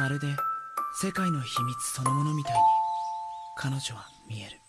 まるで世界の秘密そのものみたいに彼女は見える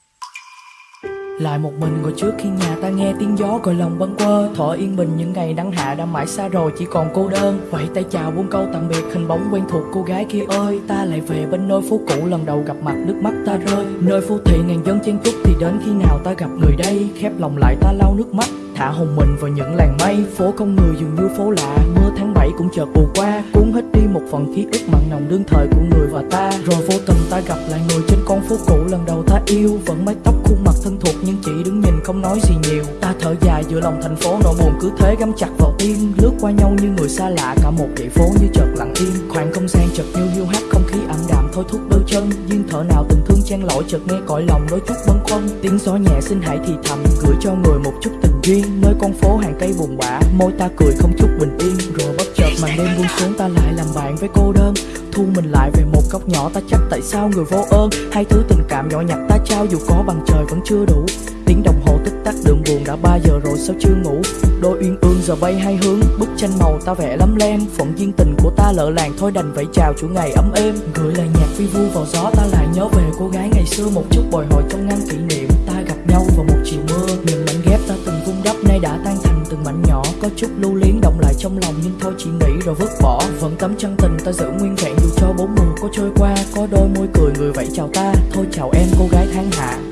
Lại một mình ngồi trước khi nhà ta nghe tiếng gió gọi lòng bâng quơ Thở yên bình những ngày nắng hạ đã mãi xa rồi chỉ còn cô đơn Vậy tay chào buông câu tạm biệt hình bóng quen thuộc cô gái kia ơi Ta lại về bên nơi phố cũ lần đầu gặp mặt nước mắt ta rơi Nơi phố thị ngàn dân chen chúc thì đến khi nào ta gặp người đây Khép lòng lại ta lau nước mắt Thả hồn mình vào những làng mây, Phố không người dường như phố lạ. Mưa tháng 7 cũng chợt ùa qua, Cuốn hết đi một phần ký ức mặn nồng đương thời của người và ta. Rồi vô tình ta gặp lại người trên con phố cũ, lần đầu ta yêu. Vẫn mái tóc khuôn mặt thân thuộc nhưng chỉ đứng không nói gì nhiều. Ta thở dài giữa lòng thành phố, nỗi buồn cứ thế găm chặt vào tim. Lướt qua nhau như người xa lạ, cả một dãy phố như chợt lặng im. Khoảng không gian chợt như hiu hắt không khí ảm đạm, thôi thúc đôi chân. Duyên thở nào tình thương chen lỗi chợt nghe cõi lòng đôi chút bâng khuâng. Tiếng gió nhẹ xin hãy thì thầm, gửi cho người một chút tình duyên. Nơi con phố hàng cây buồn bã, môi ta cười không chút bình yên. Rồi bất chợt màn đêm buông xuống, ta lại làm bạn với cô đơn thu mình lại về một góc nhỏ. Ta chắc tại sao người vô ơn? Hai thứ tình cảm nhỏ nhặt ta trao, dù có bằng trời vẫn chưa đủ. Tiếng đồng hồ tích tắc đường buồn đã ba giờ rồi sao chưa ngủ? Đôi uyên ương giờ bay hai hướng, bức tranh màu ta vẽ lắm lem. Phận duyên tình của ta lỡ làng, thôi đành phải chào chủ ngày ấm êm. Gửi lời nhạc vi vu vào gió, ta lại nhớ về cô gái ngày xưa. Một chút bồi hồi trong ngăn kỷ niệm, ta gặp nhau vào một chiều mưa. Những mảnh ghép có chút lưu luyến động lại trong lòng, nhưng thôi chỉ nghĩ rồi vứt bỏ. Vẫn tấm chân tình ta giữ nguyên vẹn dù cho bốn mùa có trôi qua, có đôi môi cười người vậy chào ta. Thôi chào em, cô gái tháng hạ.